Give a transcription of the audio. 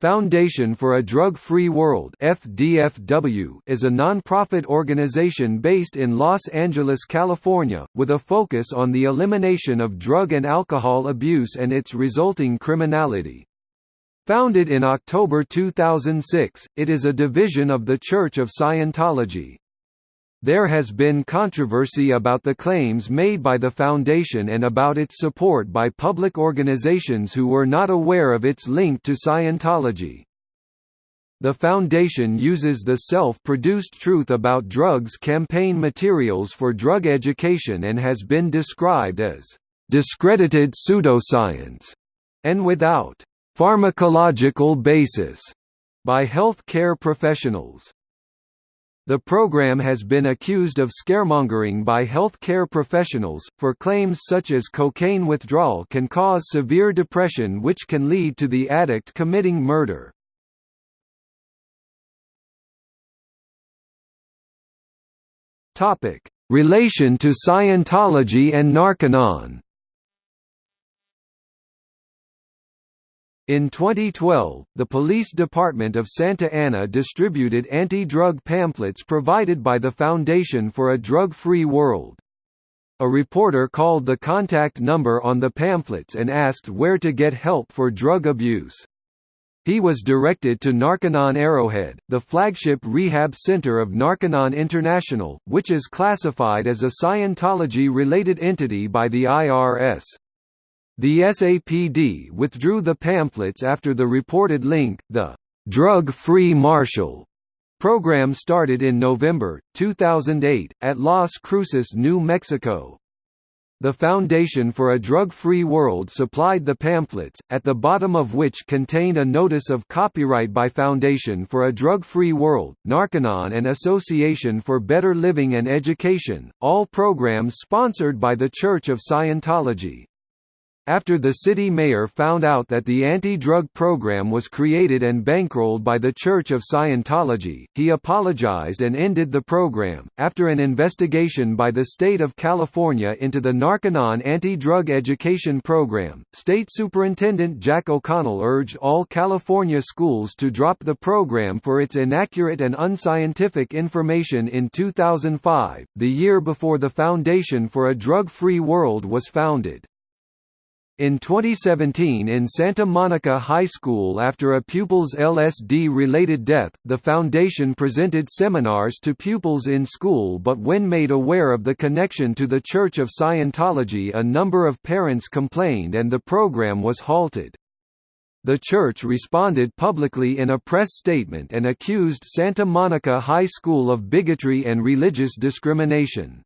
Foundation for a Drug-Free World FDFW is a nonprofit organization based in Los Angeles, California, with a focus on the elimination of drug and alcohol abuse and its resulting criminality. Founded in October 2006, it is a division of the Church of Scientology. There has been controversy about the claims made by the Foundation and about its support by public organizations who were not aware of its link to Scientology. The Foundation uses the self-produced Truth About Drugs campaign materials for drug education and has been described as discredited pseudoscience and without pharmacological basis by health care professionals. The program has been accused of scaremongering by health care professionals, for claims such as cocaine withdrawal can cause severe depression which can lead to the addict committing murder. Relation to Scientology and Narconon In 2012, the Police Department of Santa Ana distributed anti-drug pamphlets provided by the Foundation for a Drug-Free World. A reporter called the contact number on the pamphlets and asked where to get help for drug abuse. He was directed to Narconon Arrowhead, the flagship rehab center of Narconon International, which is classified as a Scientology-related entity by the IRS. The SAPD withdrew the pamphlets after the reported link. The Drug-Free Marshall program started in November 2008 at Las Cruces, New Mexico. The Foundation for a Drug-Free World supplied the pamphlets, at the bottom of which contained a notice of copyright by Foundation for a Drug-Free World, Narconon and Association for Better Living and Education, all programs sponsored by the Church of Scientology. After the city mayor found out that the anti-drug program was created and bankrolled by the Church of Scientology, he apologized and ended the program. After an investigation by the state of California into the Narconon anti-drug education program, State Superintendent Jack O'Connell urged all California schools to drop the program for its inaccurate and unscientific information in 2005, the year before the Foundation for a Drug-Free World was founded. In 2017 in Santa Monica High School after a pupil's LSD-related death, the foundation presented seminars to pupils in school but when made aware of the connection to the Church of Scientology a number of parents complained and the program was halted. The church responded publicly in a press statement and accused Santa Monica High School of bigotry and religious discrimination.